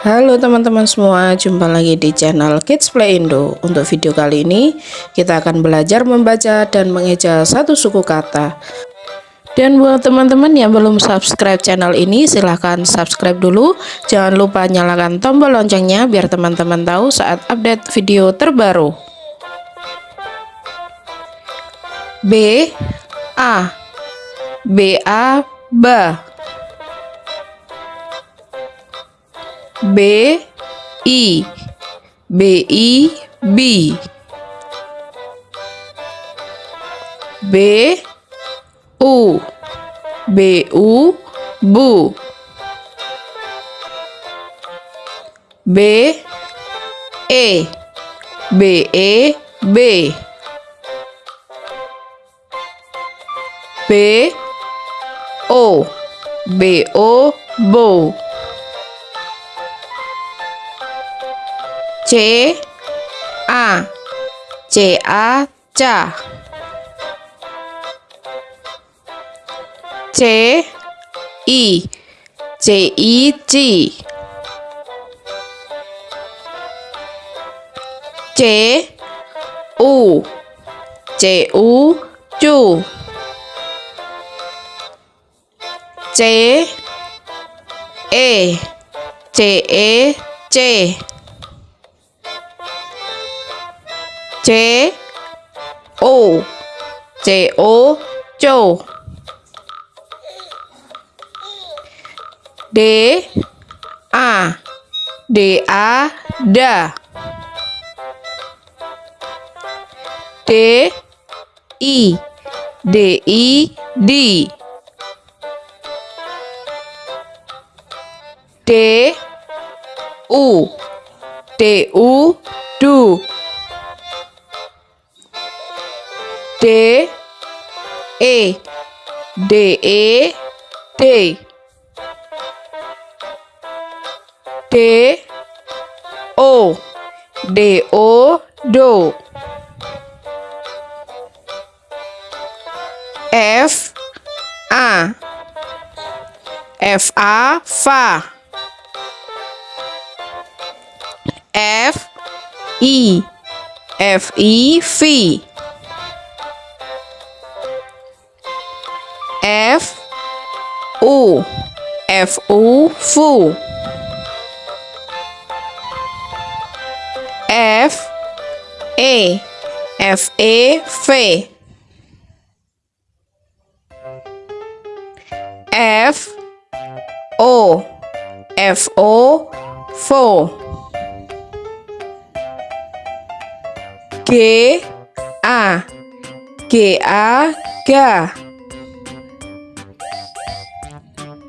Halo teman-teman semua, jumpa lagi di channel Kids Play Indo. Untuk video kali ini, kita akan belajar membaca dan mengeja satu suku kata. Dan buat teman-teman yang belum subscribe channel ini, silahkan subscribe dulu. Jangan lupa nyalakan tombol loncengnya biar teman-teman tahu saat update video terbaru. B A B A ba B I B I B. B U B U Bu B E B E B. B O B O Bo C A C A ca C I C I ci C U C U cu C E C E C C O C O Châu D A D A Da D I D I D. D U D U Du D E D E D D O D O Do F A F A Fa F I F I Fi U F U Fu F E F E Fe F O F O Fo G A. G A Ga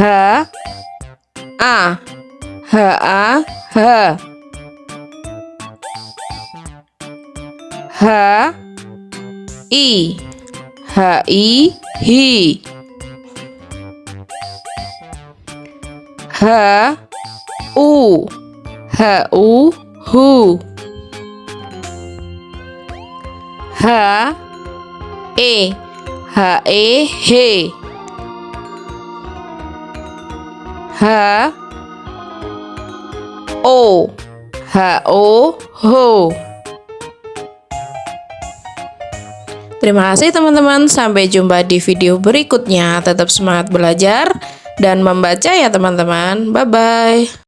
H. A. H A. H. H. I. H I. Hi H U. H U. Hu H E. H E He H. O. H. O. Ho Terima kasih teman-teman, sampai jumpa di video berikutnya. Tetap semangat belajar dan membaca ya teman-teman. Bye-bye.